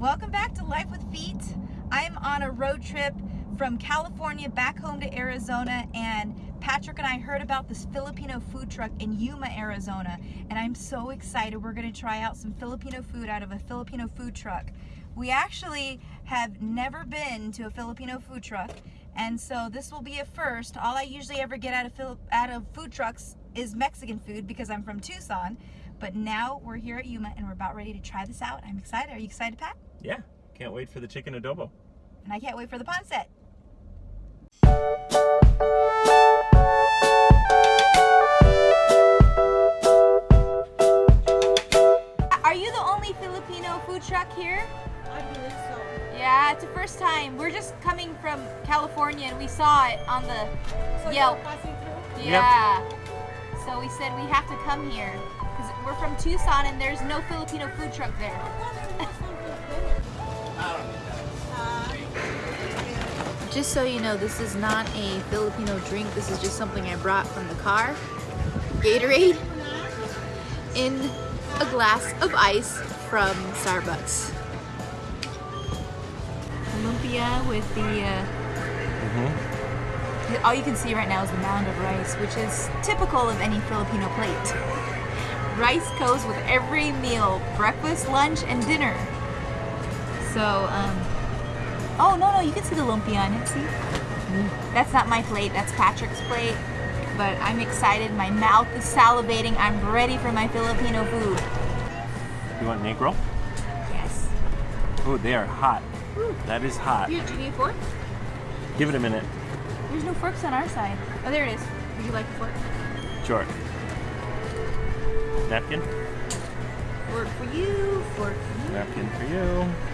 Welcome back to Life with Feet. I'm on a road trip from California back home to Arizona and Patrick and I heard about this Filipino food truck in Yuma, Arizona and I'm so excited. We're going to try out some Filipino food out of a Filipino food truck. We actually have never been to a Filipino food truck and so this will be a first. All I usually ever get out of, out of food trucks is Mexican food because I'm from Tucson. But now we're here at Yuma and we're about ready to try this out. I'm excited. Are you excited, Pat? Yeah, can't wait for the chicken adobo. And I can't wait for the pancit. Are you the only Filipino food truck here? I believe so. Yeah, it's the first time. We're just coming from California and we saw it on the So Yelp. you're passing through? Yeah. So we said we have to come here because we're from Tucson and there's no Filipino food truck there. Just so you know, this is not a Filipino drink. This is just something I brought from the car. Gatorade in a glass of ice from Starbucks. Lumpia with the uh, Mm-hmm. all you can see right now is the mound of rice, which is typical of any Filipino plate. Rice goes with every meal, breakfast, lunch, and dinner. So, um, oh no, no, you can see the lumpia on it, see? That's not my plate, that's Patrick's plate. But I'm excited, my mouth is salivating, I'm ready for my Filipino food. You want negro? Yes. Oh, they are hot. That is hot. Here, do you need a fork? Give it a minute. There's no forks on our side. Oh, there it is. Would you like a fork? Sure. Napkin? Fork for you, fork for you. Napkin for you.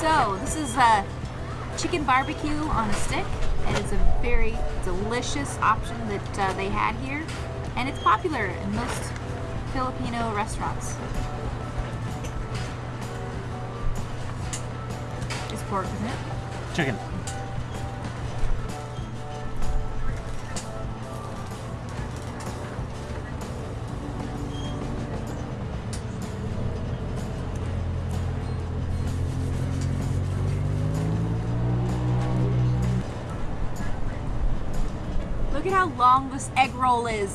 So this is a chicken barbecue on a stick, and it's a very delicious option that uh, they had here, and it's popular in most Filipino restaurants. It's pork, isn't it? Chicken. At how long this egg roll is.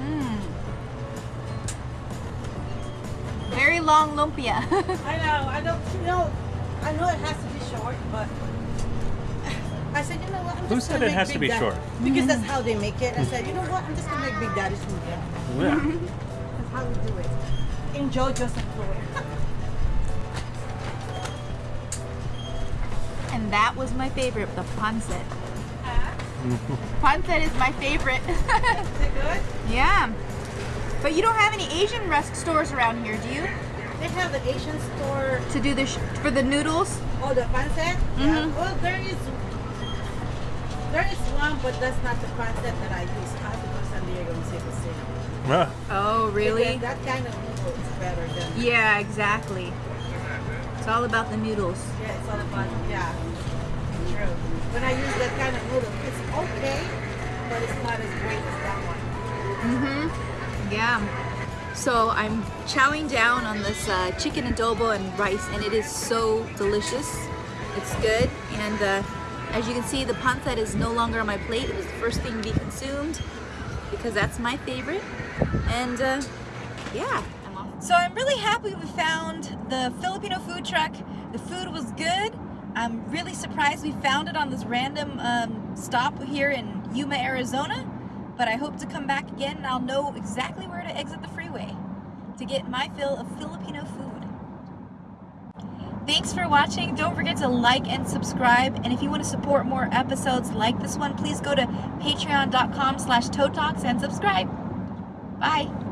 Mmm. Very long lumpia. I know, I don't, you know, I know it has to be short, but I said, you know what, I'm Who just said gonna it make has to Big be Daddy- short? Because that's mm-hmm. how they make it. I said, you know what, I'm just gonna make Big Daddy's food. Yeah. Yeah. That's how we do it. Enjoy Joseph Floyd. and that was my favorite, the pancit. Pancit is my favorite. Is it good? yeah. But you don't have any Asian rest stores around here, do you? They have the Asian store. To do the sh for the noodles? Oh, the pancit? Yeah. Mhm. Well, there is, there is one, but that's not the pancit that I use. I have to go to San Diego and see if it's same. Ah, Oh, Because that kind of noodle is better than. Yeah, exactly. It's all about the noodles. Yeah, it's all about, yeah. Yeah. So I'm chowing down on this uh, chicken adobo and rice, and it is so delicious. It's good, and uh, as you can see, the pancit is no longer on my plate. It was the first thing to be consumed because that's my favorite. And uh, yeah. So I'm really happy we found the Filipino food truck. The food was good. I'm really surprised we found it on this random um, stop here in Yuma, Arizona. But I hope to come back again and I'll know exactly where to exit the freeway to get my fill of Filipino food. Thanks for watching. Don't forget to like and subscribe. And if you want to support more episodes like this one, please go to patreon.com slash and subscribe. Bye.